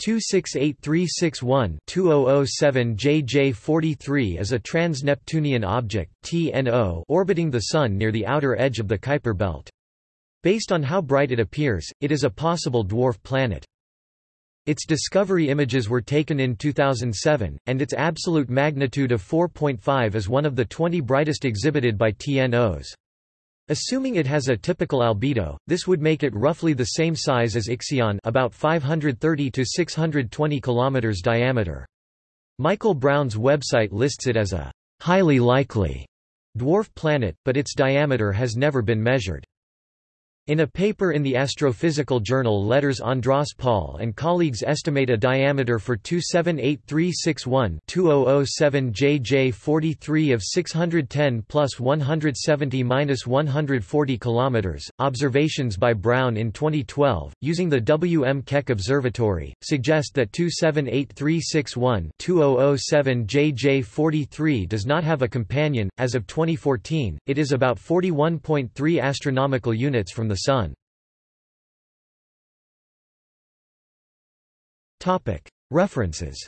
268361-2007 JJ43 is a trans-Neptunian object TNO orbiting the Sun near the outer edge of the Kuiper belt. Based on how bright it appears, it is a possible dwarf planet. Its discovery images were taken in 2007, and its absolute magnitude of 4.5 is one of the 20 brightest exhibited by TNOs. Assuming it has a typical albedo, this would make it roughly the same size as Ixion about 530 to 620 km diameter. Michael Brown's website lists it as a highly likely dwarf planet, but its diameter has never been measured. In a paper in the astrophysical journal Letters Andras Pál and colleagues estimate a diameter for 278361-2007 JJ43 of 610 plus 170 minus 140 km. Observations by Brown in 2012, using the W. M. Keck Observatory, suggest that 278361-2007 JJ43 does not have a companion. As of 2014, it is about 41.3 astronomical units from the Sun. References